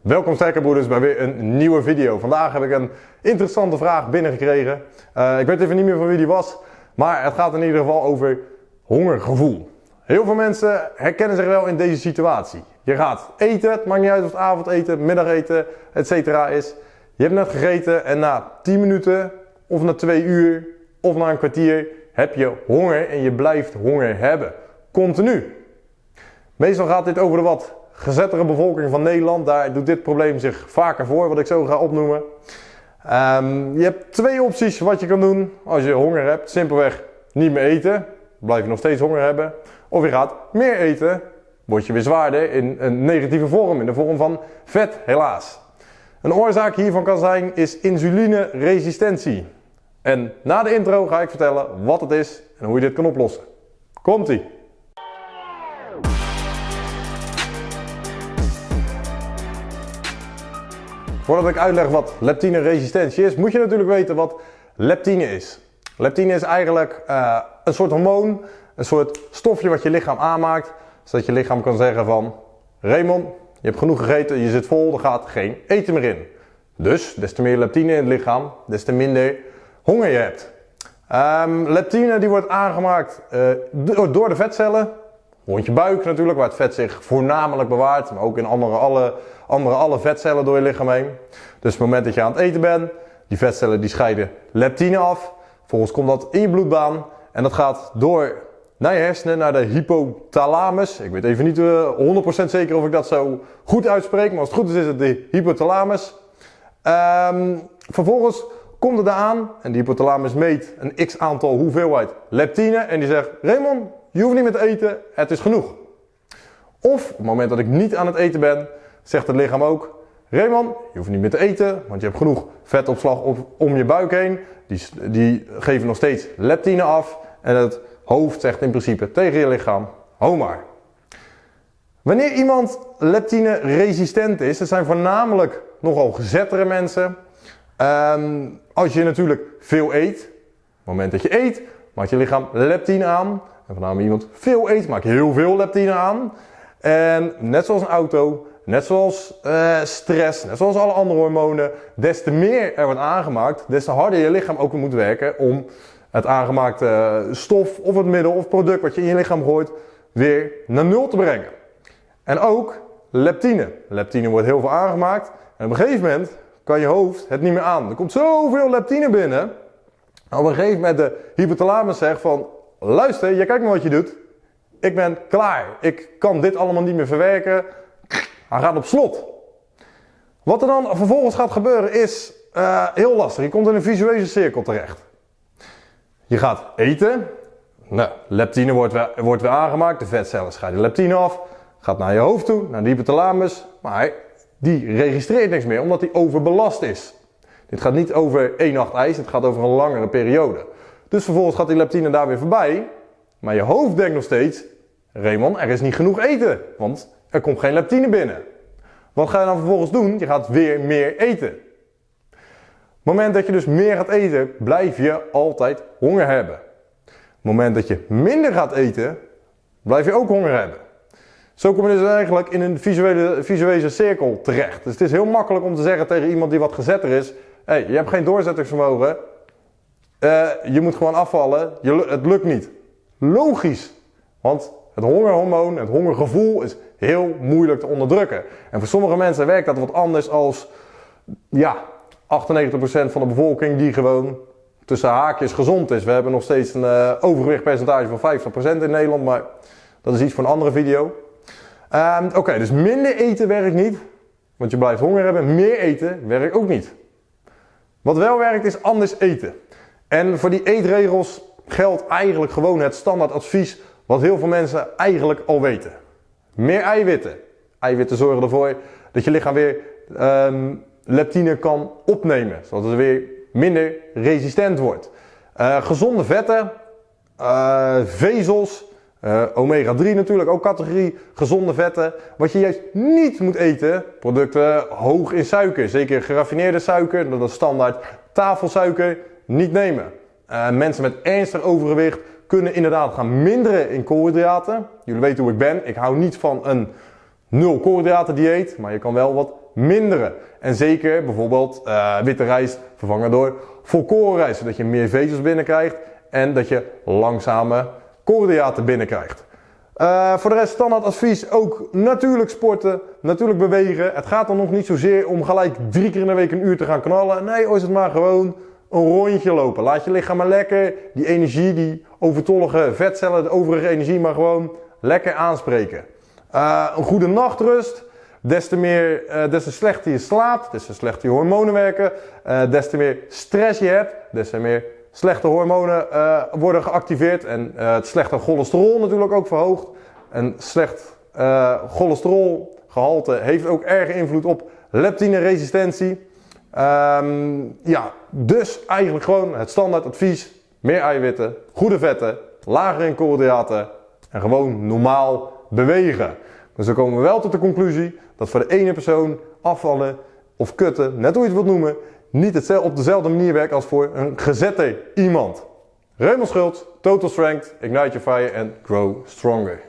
Welkom sterkerbroeders bij weer een nieuwe video. Vandaag heb ik een interessante vraag binnengekregen. Uh, ik weet even niet meer van wie die was, maar het gaat in ieder geval over hongergevoel. Heel veel mensen herkennen zich wel in deze situatie. Je gaat eten, het maakt niet uit of het avondeten, middageten, etc. is. Je hebt net gegeten en na 10 minuten of na 2 uur of na een kwartier heb je honger en je blijft honger hebben. Continu. Meestal gaat dit over de wat gezettere bevolking van Nederland. Daar doet dit probleem zich vaker voor, wat ik zo ga opnoemen. Um, je hebt twee opties wat je kan doen als je honger hebt. Simpelweg niet meer eten, blijf je nog steeds honger hebben. Of je gaat meer eten, word je weer zwaarder in een negatieve vorm, in de vorm van vet helaas. Een oorzaak hiervan kan zijn is insulineresistentie. En na de intro ga ik vertellen wat het is en hoe je dit kan oplossen. Komt-ie! Voordat ik uitleg wat leptine-resistentie is, moet je natuurlijk weten wat leptine is. Leptine is eigenlijk uh, een soort hormoon, een soort stofje wat je lichaam aanmaakt, zodat je lichaam kan zeggen van Raymond, je hebt genoeg gegeten, je zit vol, er gaat geen eten meer in. Dus, des te meer leptine in het lichaam, des te minder honger je hebt. Um, leptine die wordt aangemaakt uh, door de vetcellen, rond je buik natuurlijk, waar het vet zich voornamelijk bewaart, maar ook in andere alle, andere alle vetcellen door je lichaam heen. Dus op het moment dat je aan het eten bent, die vetcellen die scheiden leptine af. Vervolgens komt dat in je bloedbaan en dat gaat door naar je hersenen, naar de hypothalamus. Ik weet even niet uh, eh, 100% zeker of ik dat zo goed uitspreek, maar als het goed is is het de hypothalamus. Um, vervolgens komt het eraan en die hypothalamus meet een x aantal hoeveelheid leptine en die zegt Raymond, je hoeft niet meer te eten, het is genoeg. Of op het moment dat ik niet aan het eten ben, zegt het lichaam ook, Raymond, je hoeft niet meer te eten, want je hebt genoeg vetopslag op, om je buik heen. Die, die geven nog steeds leptine af en het hoofd zegt in principe tegen je lichaam, hou maar. Wanneer iemand leptine resistent is, dat zijn voornamelijk nogal gezettere mensen. Um, als je natuurlijk veel eet, op het moment dat je eet, maakt je lichaam leptine aan. En voornamelijk iemand veel eet, maakt heel veel leptine aan. En net zoals een auto, net zoals uh, stress, net zoals alle andere hormonen, des te meer er wordt aangemaakt, des te harder je lichaam ook moet werken om het aangemaakte stof of het middel of product wat je in je lichaam gooit weer naar nul te brengen. En ook leptine. Leptine wordt heel veel aangemaakt en op een gegeven moment kan je hoofd het niet meer aan. Er komt zoveel leptine binnen. Op een gegeven moment de hypothalamus zegt van luister, je kijkt maar wat je doet. Ik ben klaar. Ik kan dit allemaal niet meer verwerken. Hij gaat op slot. Wat er dan vervolgens gaat gebeuren is uh, heel lastig. Je komt in een visuele cirkel terecht. Je gaat eten. Nou, leptine wordt weer, wordt weer aangemaakt. De vetcellen scheiden leptine af. Gaat naar je hoofd toe, naar de hypothalamus. Maar die registreert niks meer, omdat die overbelast is. Dit gaat niet over één nacht ijs, het gaat over een langere periode. Dus vervolgens gaat die leptine daar weer voorbij. Maar je hoofd denkt nog steeds, Raymond, er is niet genoeg eten, want er komt geen leptine binnen. Wat ga je dan vervolgens doen? Je gaat weer meer eten. Het moment dat je dus meer gaat eten, blijf je altijd honger hebben. Het moment dat je minder gaat eten, blijf je ook honger hebben. Zo kom je dus eigenlijk in een visuele, visuele cirkel terecht. Dus het is heel makkelijk om te zeggen tegen iemand die wat gezetter is, hey, je hebt geen doorzettingsvermogen, uh, je moet gewoon afvallen, je, het lukt niet. Logisch, want het hongerhormoon, het hongergevoel is heel moeilijk te onderdrukken. En voor sommige mensen werkt dat wat anders als ja, 98% van de bevolking die gewoon tussen haakjes gezond is. We hebben nog steeds een uh, overgewichtpercentage van 50% in Nederland, maar dat is iets voor een andere video. Um, Oké, dus minder eten werkt niet, want je blijft honger hebben. Meer eten werkt ook niet. Wat wel werkt is anders eten. En voor die eetregels geldt eigenlijk gewoon het standaard advies wat heel veel mensen eigenlijk al weten. Meer eiwitten. Eiwitten zorgen ervoor dat je lichaam weer um, leptine kan opnemen, zodat het weer minder resistent wordt. Uh, gezonde vetten, uh, vezels, uh, omega 3 natuurlijk, ook categorie gezonde vetten. Wat je juist niet moet eten, producten hoog in suiker. Zeker geraffineerde suiker, dat is standaard tafelsuiker, niet nemen. Uh, mensen met ernstig overgewicht kunnen inderdaad gaan minderen in koolhydraten. Jullie weten hoe ik ben, ik hou niet van een nul koolhydraten dieet, maar je kan wel wat minderen. En zeker bijvoorbeeld uh, witte rijst vervangen door volkorenrijst, zodat je meer vezels binnenkrijgt en dat je langzame koolhydraten binnenkrijgt. Uh, voor de rest standaard advies ook natuurlijk sporten, natuurlijk bewegen. Het gaat dan nog niet zozeer om gelijk drie keer in de week een uur te gaan knallen. Nee, is het maar gewoon een rondje lopen. Laat je lichaam maar lekker die energie, die overtollige vetcellen, de overige energie maar gewoon lekker aanspreken. Uh, een goede nachtrust. Des te, meer, uh, des te slechter je slaapt, des te slechter je hormonen werken, uh, des te meer stress je hebt, des te meer slechte hormonen worden geactiveerd en het slechte cholesterol natuurlijk ook verhoogd. Een slecht cholesterolgehalte heeft ook erg invloed op leptineresistentie. Um, ja, dus eigenlijk gewoon het standaard advies. Meer eiwitten, goede vetten, lager in koolhydraten en gewoon normaal bewegen. Dus dan komen we wel tot de conclusie dat voor de ene persoon afvallen of kutten, net hoe je het wilt noemen, niet op dezelfde manier werkt als voor een gezette iemand. Raymond Schultz, Total Strength, Ignite Your Fire and Grow Stronger.